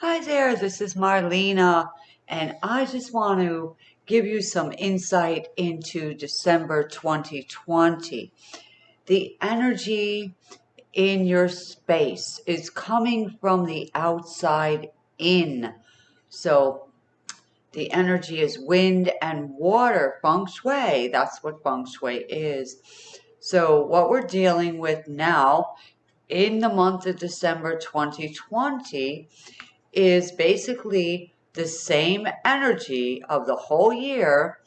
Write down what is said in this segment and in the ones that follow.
Hi there, this is Marlena, and I just want to give you some insight into December 2020. The energy in your space is coming from the outside in. So the energy is wind and water, feng shui. That's what feng shui is. So, what we're dealing with now in the month of December 2020 is basically the same energy of the whole year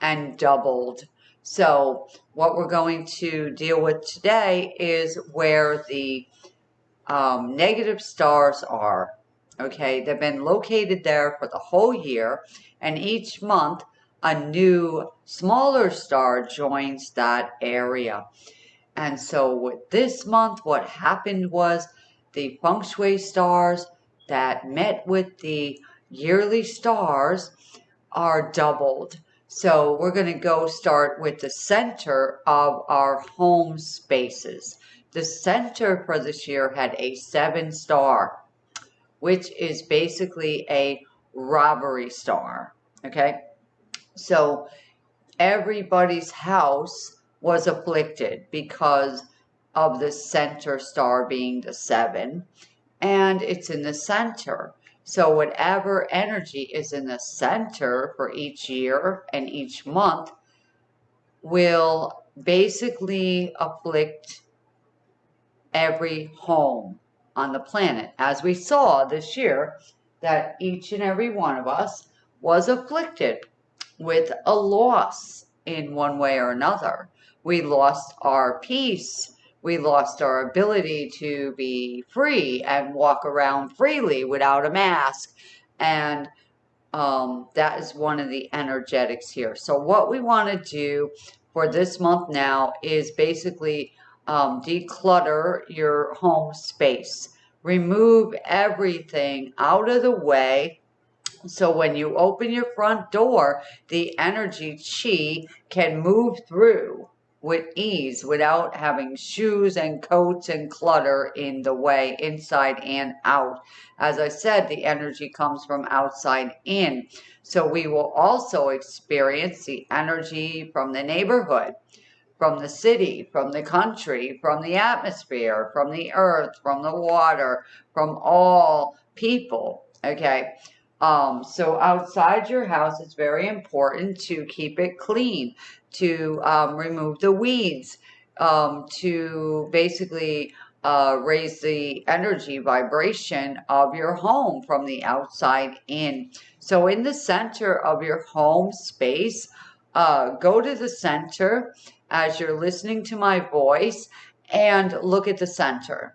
and doubled. So, what we're going to deal with today is where the um, negative stars are. Okay, they've been located there for the whole year, and each month a new smaller star joins that area. And so, with this month, what happened was the feng shui stars that met with the yearly stars are doubled. So we're going to go start with the center of our home spaces. The center for this year had a seven star, which is basically a robbery star. Okay. So everybody's house was afflicted because of the center star being the seven and it's in the center. So, whatever energy is in the center for each year and each month will basically afflict every home on the planet. As we saw this year, that each and every one of us was afflicted with a loss in one way or another. We lost our peace we lost our ability to be free and walk around freely without a mask. And um, that is one of the energetics here. So, what we want to do for this month now is basically um, declutter your home space, remove everything out of the way. So, when you open your front door, the energy chi can move through with ease without having shoes and coats and clutter in the way, inside and out. As I said, the energy comes from outside in. So we will also experience the energy from the neighborhood, from the city, from the country, from the atmosphere, from the earth, from the water, from all people. Okay. Um, so outside your house, it's very important to keep it clean, to um, remove the weeds, um, to basically uh, raise the energy vibration of your home from the outside in. So in the center of your home space, uh, go to the center as you're listening to my voice and look at the center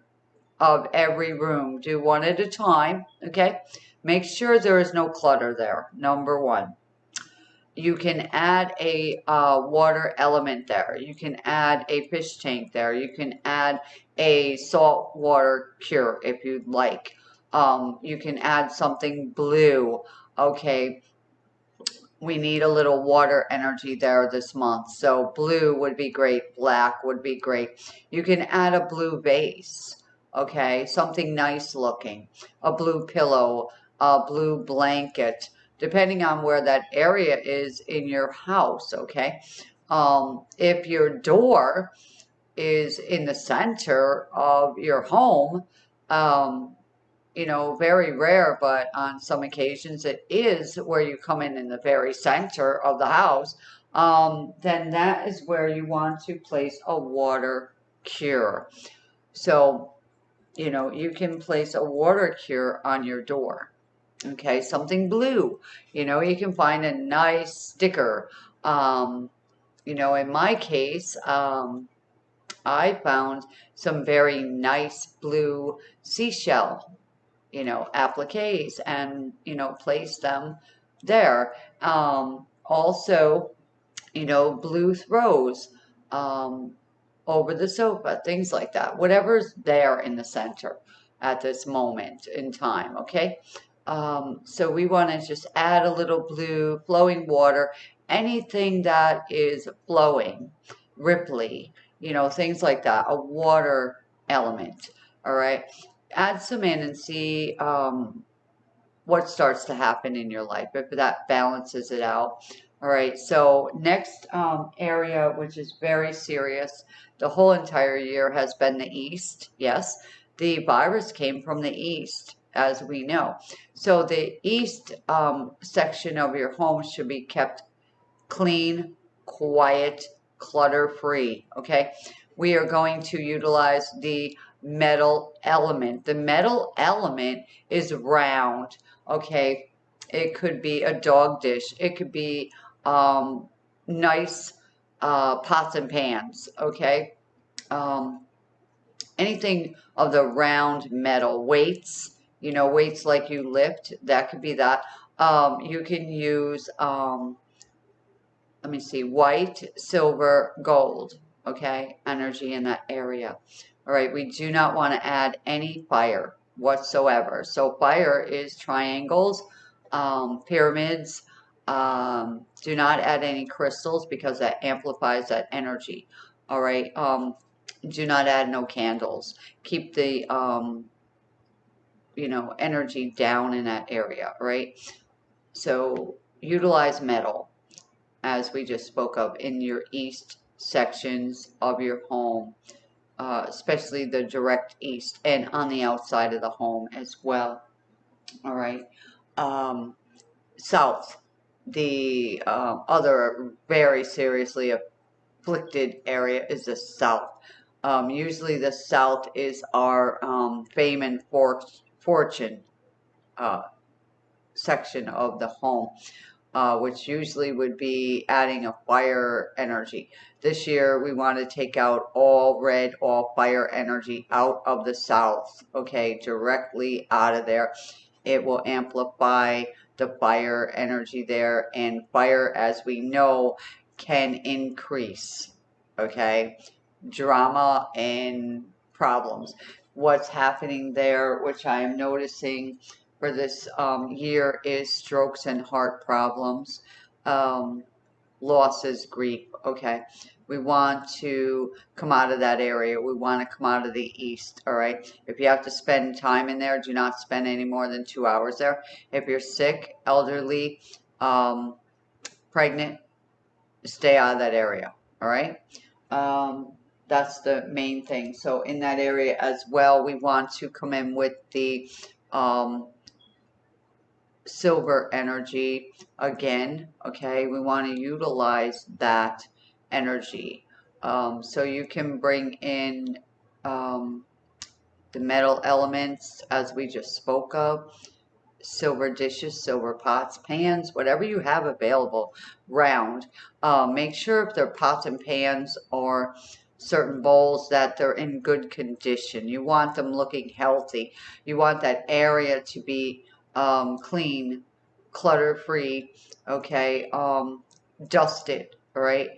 of every room. Do one at a time, okay? Make sure there is no clutter there, number one. You can add a uh, water element there. You can add a fish tank there. You can add a salt water cure if you'd like. Um, you can add something blue. Okay, we need a little water energy there this month. So blue would be great. Black would be great. You can add a blue vase. Okay, something nice looking. A blue pillow, a blue blanket, depending on where that area is in your house, okay? Um, if your door is in the center of your home, um, you know, very rare, but on some occasions it is where you come in in the very center of the house, um, then that is where you want to place a water cure. So, you know, you can place a water cure on your door okay something blue. You know you can find a nice sticker. Um, you know in my case um, I found some very nice blue seashell you know appliques and you know place them there. Um, also you know blue throws um, over the sofa things like that. Whatever's there in the center at this moment in time okay um, so we want to just add a little blue, flowing water, anything that is flowing, ripply, you know, things like that, a water element. All right. Add some in and see um, what starts to happen in your life if that balances it out. All right, so next um, area, which is very serious, the whole entire year has been the East. Yes, the virus came from the East, as we know. So the East um, section of your home should be kept clean, quiet, clutter free. Okay, we are going to utilize the metal element. The metal element is round. Okay, it could be a dog dish. It could be um, nice uh, pots and pans, okay? Um, anything of the round metal, weights, you know, weights like you lift, that could be that. Um, you can use, um, let me see, white, silver, gold, okay? Energy in that area. All right, we do not want to add any fire whatsoever. So fire is triangles, um, pyramids, um, do not add any crystals because that amplifies that energy. All right. Um, do not add no candles. Keep the, um, you know, energy down in that area. Right. So utilize metal as we just spoke of in your east sections of your home. Uh, especially the direct east and on the outside of the home as well. All right. Um, south the uh, other very seriously afflicted area is the South. Um, usually the South is our um, fame and for fortune uh, section of the home, uh, which usually would be adding a fire energy. This year we want to take out all red, all fire energy out of the South, okay, directly out of there. It will amplify the fire energy there and fire as we know can increase okay drama and problems what's happening there which i am noticing for this um, year is strokes and heart problems um, losses grief okay we want to come out of that area. We want to come out of the east, all right? If you have to spend time in there, do not spend any more than two hours there. If you're sick, elderly, um, pregnant, stay out of that area, all right? Um, that's the main thing. So in that area as well, we want to come in with the um, silver energy again, okay? We want to utilize that energy. Um, so you can bring in um, the metal elements as we just spoke of, silver dishes, silver pots, pans, whatever you have available round. Uh, make sure if they're pots and pans or certain bowls that they're in good condition. You want them looking healthy. You want that area to be um, clean, clutter free, okay, um, dusted, all right?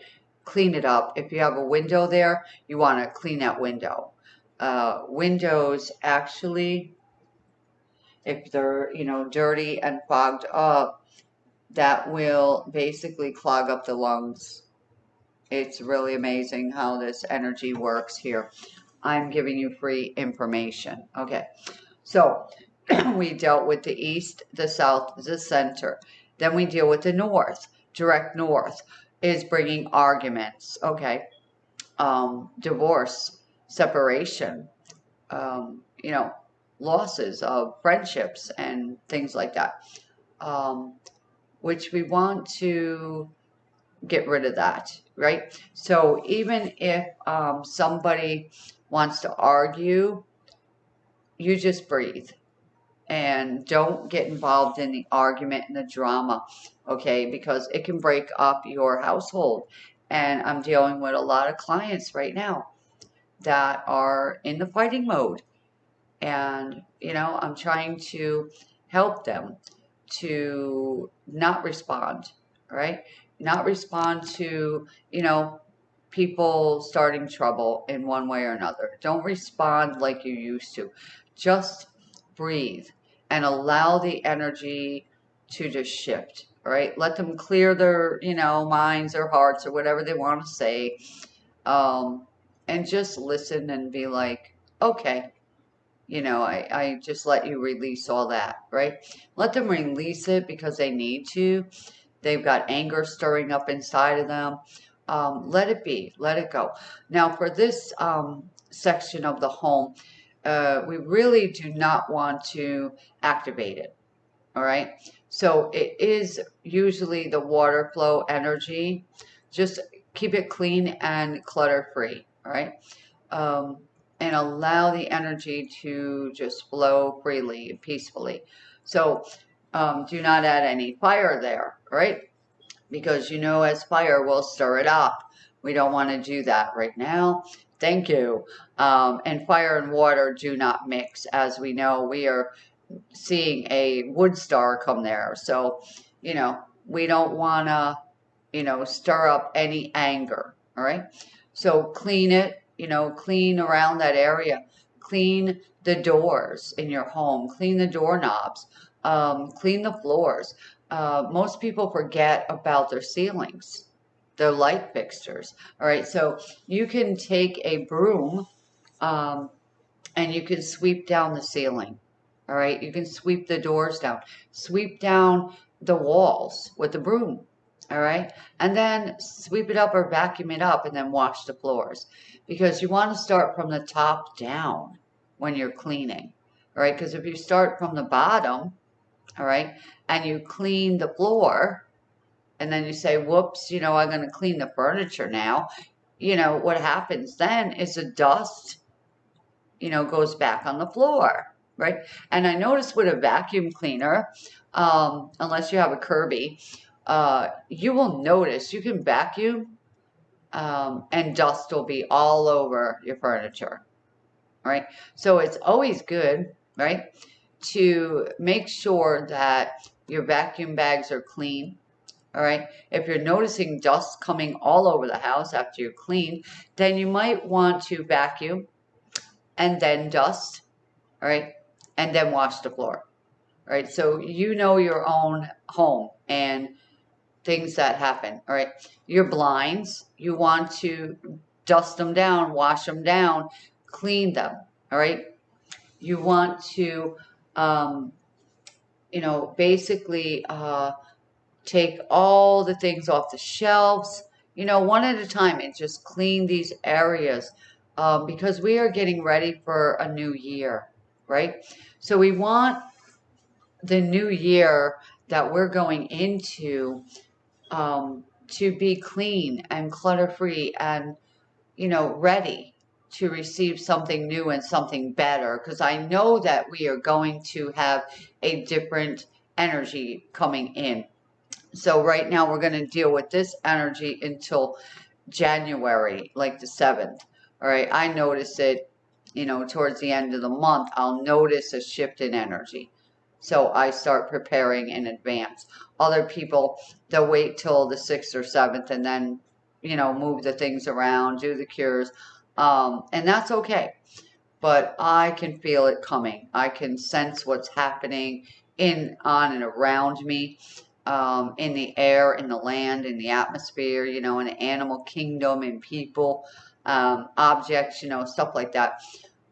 clean it up. If you have a window there, you want to clean that window. Uh, windows actually, if they're, you know, dirty and fogged up, that will basically clog up the lungs. It's really amazing how this energy works here. I'm giving you free information. Okay, so we dealt with the east, the south, the center. Then we deal with the north, direct north is bringing arguments. Okay. Um, divorce, separation, um, you know, losses of friendships and things like that. Um, which we want to get rid of that, right? So even if um, somebody wants to argue, you just breathe and don't get involved in the argument and the drama, okay? Because it can break up your household. And I'm dealing with a lot of clients right now that are in the fighting mode. And, you know, I'm trying to help them to not respond, right? Not respond to, you know, people starting trouble in one way or another. Don't respond like you used to. Just breathe and allow the energy to just shift right let them clear their you know minds or hearts or whatever they want to say um, and just listen and be like okay you know, I, I just let you release all that, right? Let them release it because they need to. They've got anger stirring up inside of them. Um, let it be, let it go. Now, for this um, section of the home, uh, we really do not want to activate it, all right? So it is usually the water flow energy. Just keep it clean and clutter free, all right? Um, and allow the energy to just flow freely and peacefully. So um, do not add any fire there, right? Because you know as fire will stir it up. We don't want to do that right now. Thank you. Um, and fire and water do not mix. As we know, we are seeing a wood star come there. So, you know, we don't want to, you know, stir up any anger. All right. So clean it, you know, clean around that area, clean the doors in your home, clean the doorknobs, um, clean the floors. Uh, most people forget about their ceilings, their light fixtures. All right, so you can take a broom um, and you can sweep down the ceiling. All right, you can sweep the doors down, sweep down the walls with the broom all right and then sweep it up or vacuum it up and then wash the floors because you want to start from the top down when you're cleaning all right because if you start from the bottom all right? And you clean the floor and then you say whoops you know i'm going to clean the furniture now. You know what happens then is the dust you know goes back on the floor right? And i noticed with a vacuum cleaner um, unless you have a kirby uh, you will notice you can vacuum um, and dust will be all over your furniture, right? So it's always good, right, to make sure that your vacuum bags are clean, all right? If you're noticing dust coming all over the house after you clean, then you might want to vacuum and then dust, all right, and then wash the floor, All right. So you know your own home and things that happen. All right. Your blinds, you want to dust them down, wash them down, clean them. All right. You want to, um, you know, basically uh, take all the things off the shelves, you know, one at a time and just clean these areas um, because we are getting ready for a new year, right? So we want the new year that we're going into um, to be clean and clutter free and, you know, ready to receive something new and something better. Because I know that we are going to have a different energy coming in. So right now we're going to deal with this energy until January, like the 7th. All right. I notice it, you know, towards the end of the month, I'll notice a shift in energy. So I start preparing in advance. Other people, they'll wait till the 6th or 7th and then, you know, move the things around, do the cures. Um, and that's okay. But I can feel it coming. I can sense what's happening in, on, and around me. Um, in the air, in the land, in the atmosphere, you know, in the animal kingdom, in people, um, objects, you know, stuff like that.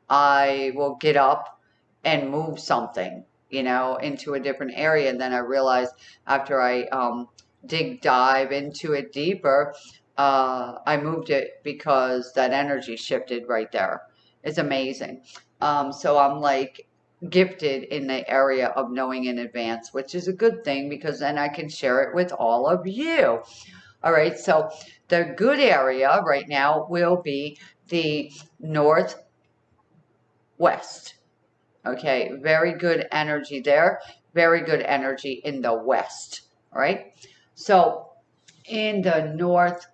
I will get up and move something you know, into a different area. And then I realized after I um, dig dive into it deeper, uh, I moved it because that energy shifted right there. It's amazing. Um, so I'm like gifted in the area of knowing in advance, which is a good thing because then I can share it with all of you. All right, so the good area right now will be the northwest Okay, very good energy there. Very good energy in the west. All right. So in the north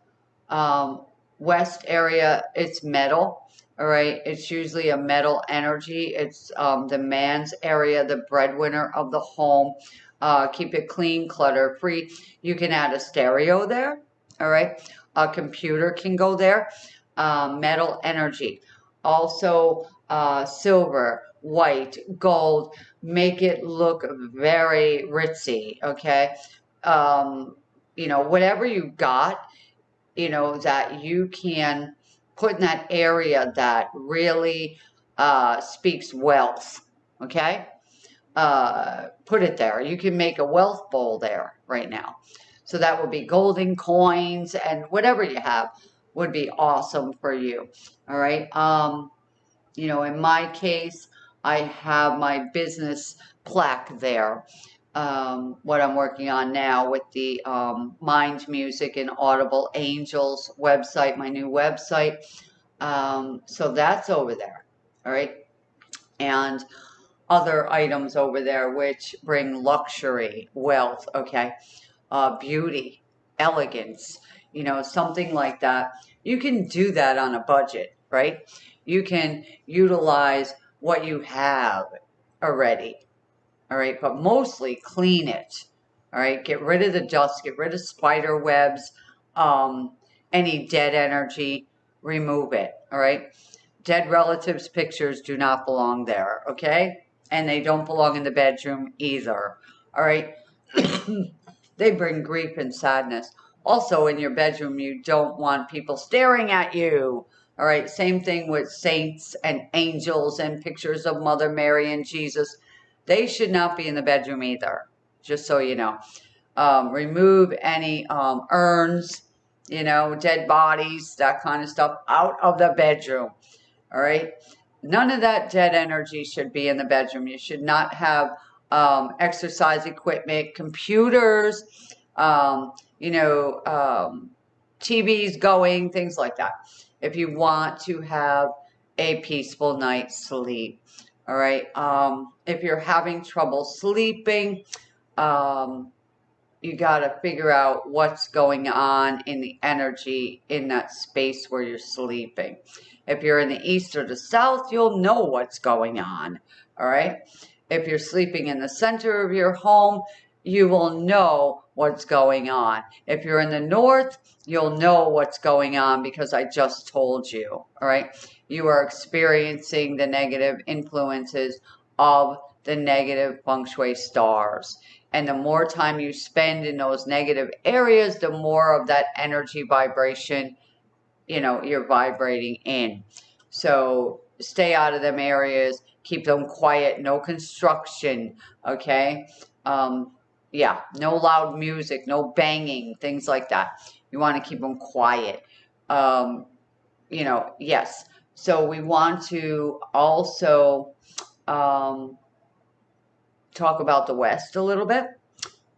um, west area, it's metal. All right. It's usually a metal energy. It's um, the man's area, the breadwinner of the home. Uh, keep it clean, clutter free. You can add a stereo there. All right. A computer can go there. Uh, metal energy. Also, uh, silver, white, gold, make it look very ritzy, okay? Um, you know, whatever you got, you know, that you can put in that area that really uh, speaks wealth. Okay? Uh, put it there. You can make a wealth bowl there right now. So that would be golden coins and whatever you have would be awesome for you. All right. Um, you know, in my case, I have my business plaque there. Um, what I'm working on now with the um, Mind Music and Audible Angels website, my new website. Um, so that's over there. All right. And other items over there which bring luxury, wealth, okay, uh, beauty, elegance, you know, something like that. You can do that on a budget, right? You can utilize what you have already, all right, but mostly clean it, all right? Get rid of the dust, get rid of spider webs, um, any dead energy, remove it, all right? Dead relatives' pictures do not belong there, okay? And they don't belong in the bedroom either, all right? they bring grief and sadness. Also, in your bedroom, you don't want people staring at you. All right, same thing with saints and angels and pictures of Mother Mary and Jesus. They should not be in the bedroom either, just so you know. Um, remove any um, urns, you know, dead bodies, that kind of stuff out of the bedroom. All right. None of that dead energy should be in the bedroom. You should not have um, exercise equipment, computers, um, you know, um, TVs going, things like that. If you want to have a peaceful night's sleep. All right. Um, if you're having trouble sleeping, um, you got to figure out what's going on in the energy in that space where you're sleeping. If you're in the east or the south, you'll know what's going on. All right. If you're sleeping in the center of your home, you will know what's going on. If you're in the north, you'll know what's going on because I just told you. All right. You are experiencing the negative influences of the negative feng shui stars. And the more time you spend in those negative areas, the more of that energy vibration, you know, you're vibrating in. So stay out of them areas, keep them quiet, no construction, okay? Um, yeah, no loud music, no banging, things like that. You want to keep them quiet. Um, you know, yes. So we want to also um, talk about the West a little bit.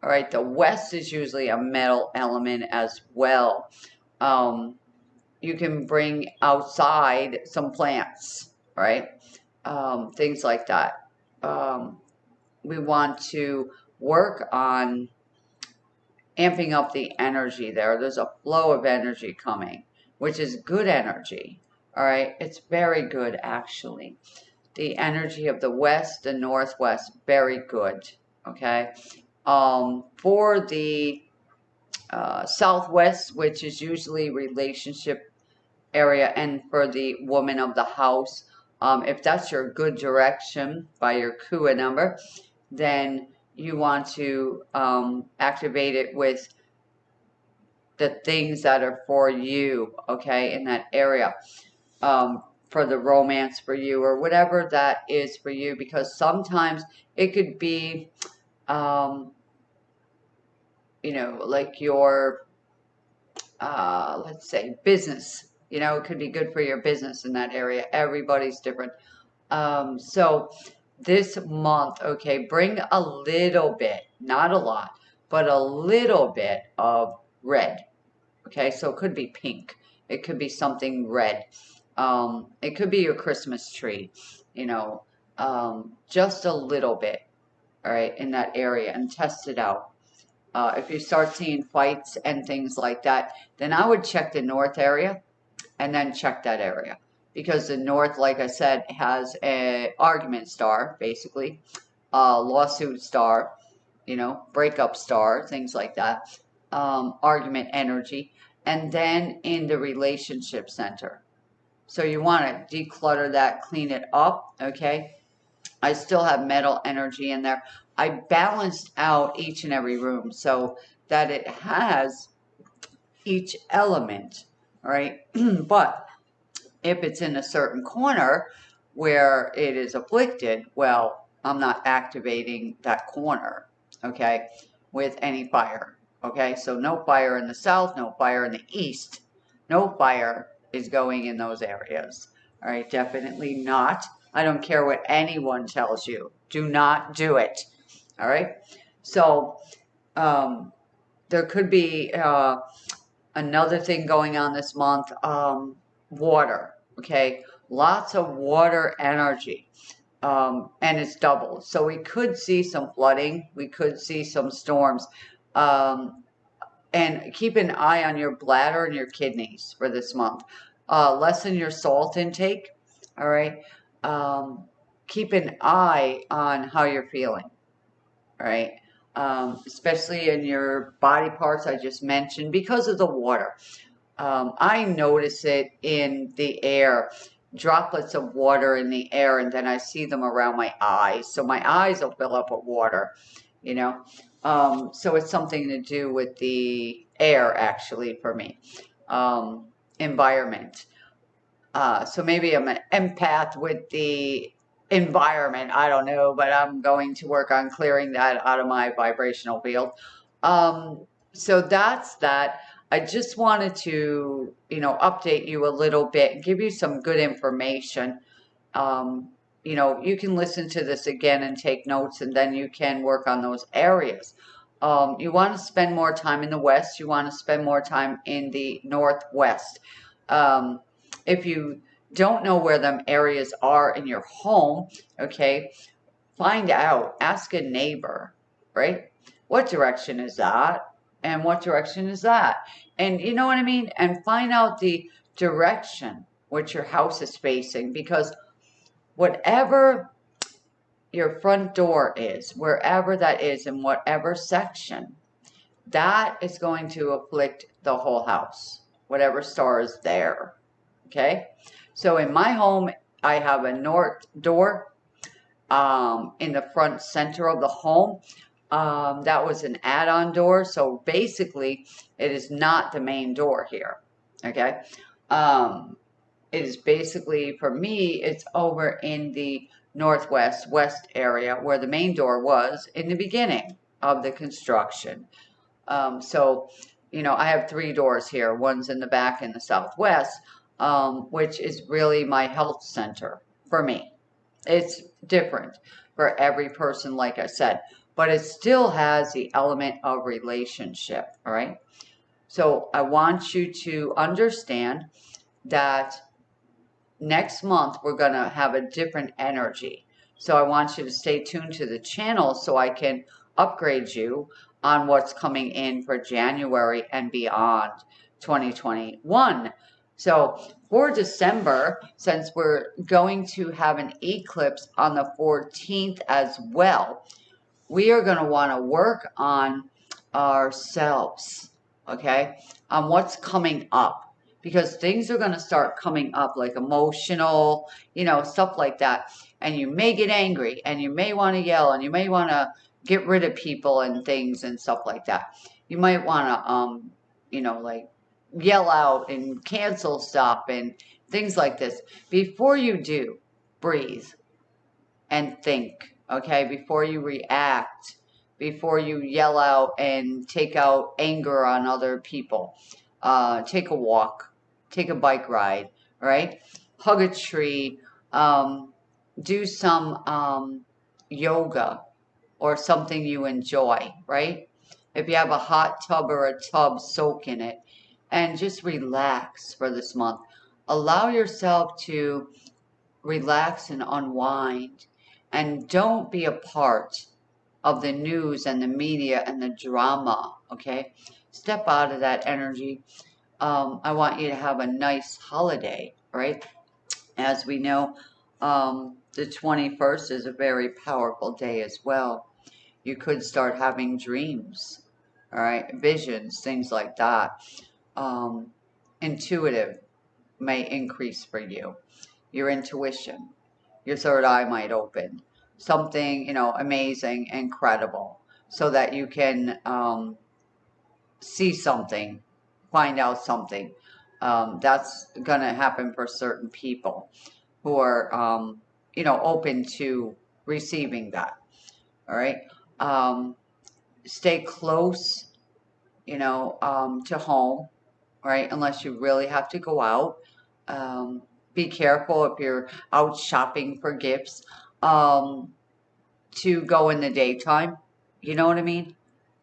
All right, the West is usually a metal element as well. Um, you can bring outside some plants, right? Um, things like that. Um, we want to work on amping up the energy there. There's a flow of energy coming, which is good energy. All right, it's very good actually. The energy of the west and northwest, very good. Okay, um, for the uh, southwest, which is usually relationship area, and for the woman of the house, um, if that's your good direction by your Kua number, then you want to um, activate it with the things that are for you, okay, in that area, um, for the romance for you or whatever that is for you, because sometimes it could be, um, you know, like your, uh, let's say, business. You know, it could be good for your business in that area. Everybody's different. Um, so this month, okay, bring a little bit, not a lot, but a little bit of red. Okay, so it could be pink. It could be something red. Um, it could be your Christmas tree, you know, um, just a little bit, all right, in that area and test it out. Uh, if you start seeing fights and things like that, then I would check the north area and then check that area because the North, like I said, has a argument star, basically, a lawsuit star, you know, breakup star, things like that, um, argument energy, and then in the relationship center. So you want to declutter that, clean it up, okay? I still have metal energy in there. I balanced out each and every room so that it has each element, right? but if it's in a certain corner, where it is afflicted, well, I'm not activating that corner, okay, with any fire. Okay, so no fire in the south, no fire in the east, no fire is going in those areas. All right, definitely not. I don't care what anyone tells you. Do not do it. All right. So um, there could be uh, another thing going on this month. Um, water. Okay, lots of water energy. Um, and it's doubled. So we could see some flooding. We could see some storms. Um, and keep an eye on your bladder and your kidneys for this month. Uh, lessen your salt intake. All right. Um, keep an eye on how you're feeling. All right. Um, especially in your body parts I just mentioned because of the water. Um, I notice it in the air, droplets of water in the air, and then I see them around my eyes. So my eyes will fill up with water, you know. Um, so it's something to do with the air, actually, for me. Um, environment. Uh, so maybe I'm an empath with the environment. I don't know, but I'm going to work on clearing that out of my vibrational field. Um, so that's that. I just wanted to, you know, update you a little bit, and give you some good information. Um, you know, you can listen to this again and take notes, and then you can work on those areas. Um, you want to spend more time in the West. You want to spend more time in the Northwest. Um, if you don't know where them areas are in your home, okay, find out. Ask a neighbor, right? What direction is that? And what direction is that? And you know what I mean? And find out the direction which your house is facing because whatever your front door is, wherever that is, in whatever section, that is going to afflict the whole house, whatever star is there. Okay? So in my home, I have a north door um, in the front center of the home. Um, that was an add-on door. So basically, it is not the main door here. Okay? Um, is basically, for me, it's over in the northwest west area where the main door was in the beginning of the construction. Um, so, you know, I have three doors here. One's in the back in the southwest, um, which is really my health center for me. It's different for every person, like I said, but it still has the element of relationship, all right? So I want you to understand that next month we're going to have a different energy. So I want you to stay tuned to the channel so I can upgrade you on what's coming in for January and beyond 2021. So for December, since we're going to have an eclipse on the 14th as well, we are going to want to work on ourselves, okay, on what's coming up because things are going to start coming up like emotional, you know, stuff like that. And you may get angry and you may want to yell and you may want to get rid of people and things and stuff like that. You might want to, um, you know, like yell out and cancel stuff and things like this. Before you do, breathe and think, okay? Before you react, before you yell out and take out anger on other people. Uh, take a walk, take a bike ride, right? Hug a tree, um, do some um, yoga or something you enjoy, right? If you have a hot tub or a tub, soak in it and just relax for this month. Allow yourself to relax and unwind and don't be a part of the news and the media and the drama, okay? Step out of that energy um, I want you to have a nice holiday, right? As we know, um, the 21st is a very powerful day as well. You could start having dreams, all right, visions, things like that. Um, intuitive may increase for you. Your intuition, your third eye might open. Something, you know, amazing, incredible, so that you can um, see something find out something. Um, that's going to happen for certain people. who are, um, you know, open to receiving that. All right. Um, stay close, you know, um, to home, right? Unless you really have to go out. Um, be careful if you're out shopping for gifts um, to go in the daytime. You know what I mean?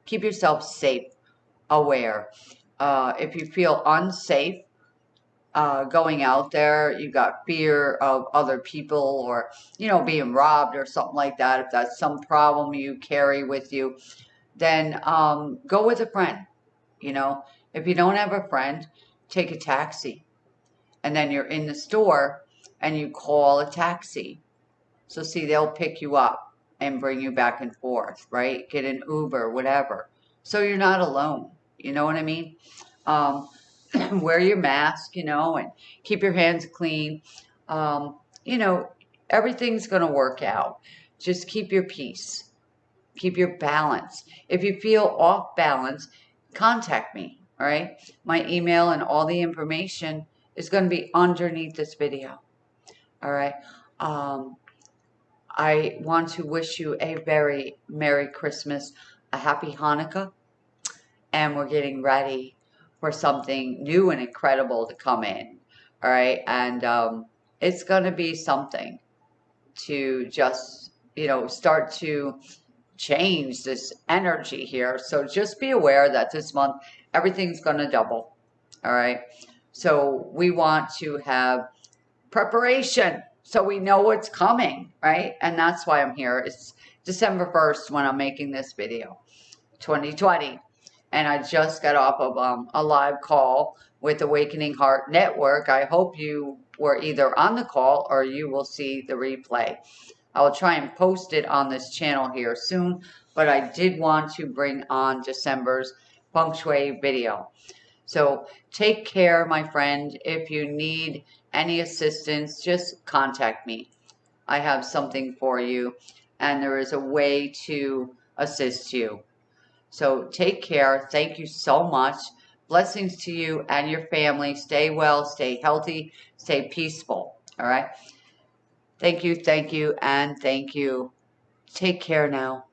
Keep yourself safe, aware. Uh, if you feel unsafe, uh, going out there, you've got fear of other people or, you know, being robbed or something like that, if that's some problem you carry with you, then um, go with a friend. You know, if you don't have a friend, take a taxi. And then you're in the store and you call a taxi. So, see, they'll pick you up and bring you back and forth, right? Get an Uber, whatever. So you're not alone. You know what I mean? Um, wear your mask, you know, and keep your hands clean. Um, you know, everything's going to work out. Just keep your peace. Keep your balance. If you feel off balance, contact me. All right. My email and all the information is going to be underneath this video. All right. Um, I want to wish you a very Merry Christmas, a Happy Hanukkah, and we're getting ready for something new and incredible to come in. All right. And um, it's going to be something to just, you know, start to change this energy here. So just be aware that this month everything's going to double. All right. So we want to have preparation so we know what's coming, right? And that's why I'm here. It's December 1st when I'm making this video, 2020 and I just got off of um, a live call with Awakening Heart Network. I hope you were either on the call or you will see the replay. I will try and post it on this channel here soon, but I did want to bring on December's feng shui video. So take care, my friend. If you need any assistance, just contact me. I have something for you, and there is a way to assist you. So take care. Thank you so much. Blessings to you and your family. Stay well, stay healthy, stay peaceful. All right. Thank you, thank you, and thank you. Take care now.